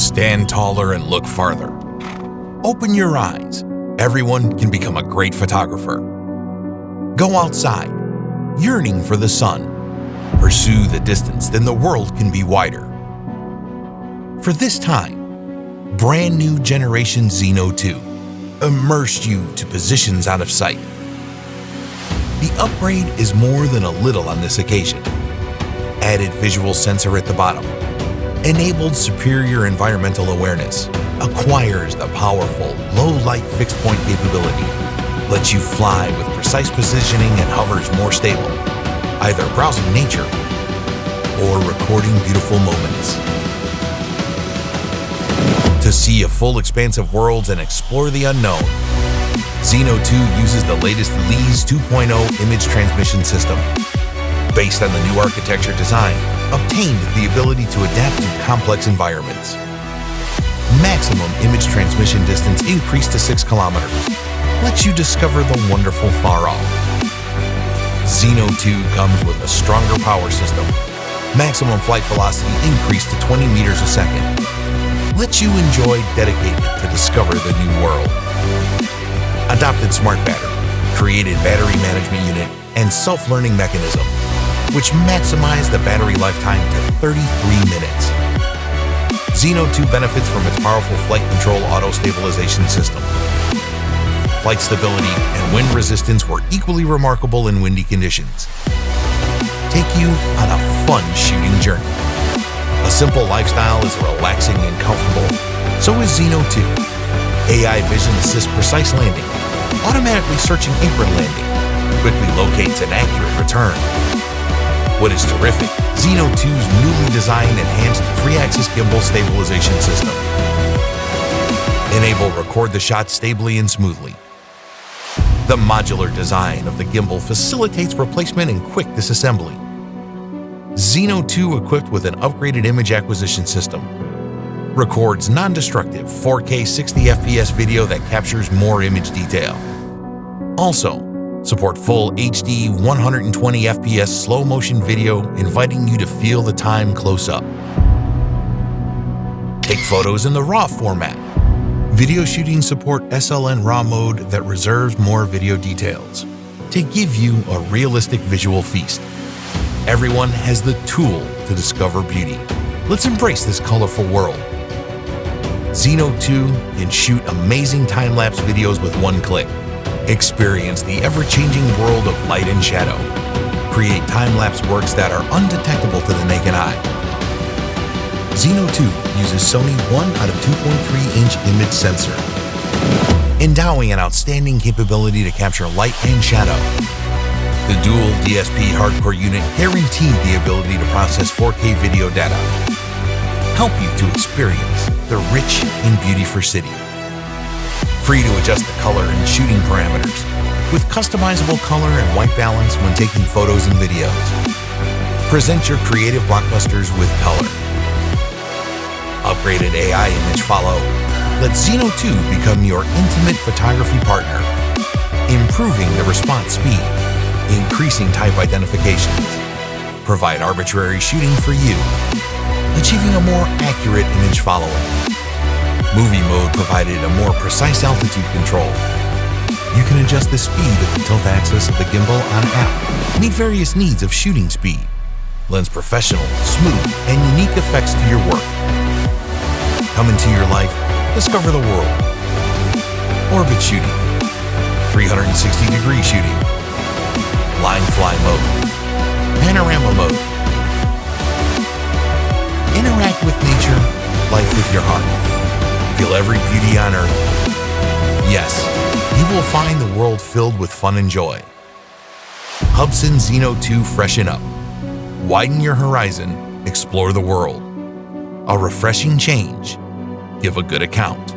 Stand taller and look farther. Open your eyes. Everyone can become a great photographer. Go outside, yearning for the sun. Pursue the distance, then the world can be wider. For this time, brand new generation Zino 2 immersed you to positions out of sight. The upgrade is more than a little on this occasion. Added visual sensor at the bottom, enabled superior environmental awareness, acquires the powerful low-light fixed-point capability, lets you fly with precise positioning and hovers more stable, either browsing nature or recording beautiful moments. To see a full expanse of worlds and explore the unknown, Zino 2 uses the latest LEAS 2.0 image transmission system. Based on the new architecture design, obtained the ability to adapt to complex environments. Maximum image transmission distance increased to 6 kilometers. Lets you discover the wonderful far off. Zino 2 comes with a stronger power system. Maximum flight velocity increased to 20 meters a second. Lets you enjoy dedicated to discover the new world. Adopted smart battery, created battery management unit, and self-learning mechanism which maximize the battery lifetime to 33 minutes. Zino 2 benefits from its powerful flight control auto-stabilization system. Flight stability and wind resistance were equally remarkable in windy conditions. Take you on a fun shooting journey. A simple lifestyle is relaxing and comfortable. So is Zino 2. AI vision assists precise landing, automatically searching apron landing, quickly locates an accurate return, what is terrific, Zino 2's newly designed enhanced 3-axis gimbal stabilization system. Enable record the shot stably and smoothly. The modular design of the gimbal facilitates replacement and quick disassembly. Zino 2 equipped with an upgraded image acquisition system records non-destructive 4K 60 FPS video that captures more image detail. Also, Support full HD 120 FPS slow motion video inviting you to feel the time close up. Take photos in the RAW format. Video shooting support SLN RAW mode that reserves more video details to give you a realistic visual feast. Everyone has the tool to discover beauty. Let's embrace this colorful world. Zino 2 can shoot amazing time-lapse videos with one click. Experience the ever-changing world of light and shadow. Create time-lapse works that are undetectable to the naked eye. Zino 2 uses Sony 1 out of 2.3-inch image sensor, endowing an outstanding capability to capture light and shadow. The dual DSP hardcore unit guaranteed the ability to process 4K video data, help you to experience the rich in beauty for city free to adjust the color and shooting parameters, with customizable color and white balance when taking photos and videos. Present your creative blockbusters with color. Upgraded AI image follow. Let Zino 2 become your intimate photography partner, improving the response speed, increasing type identifications, provide arbitrary shooting for you, achieving a more accurate image following, Movie mode provided a more precise altitude control. You can adjust the speed of the tilt axis of the gimbal on app, meet various needs of shooting speed, lends professional, smooth, and unique effects to your work. Come into your life, discover the world. Orbit shooting, 360 degree shooting, line fly mode, panorama mode. Interact with nature, life with your heart feel every beauty on earth. Yes, you will find the world filled with fun and joy. Hubsan Zino 2 Freshen Up. Widen your horizon, explore the world. A refreshing change. Give a good account.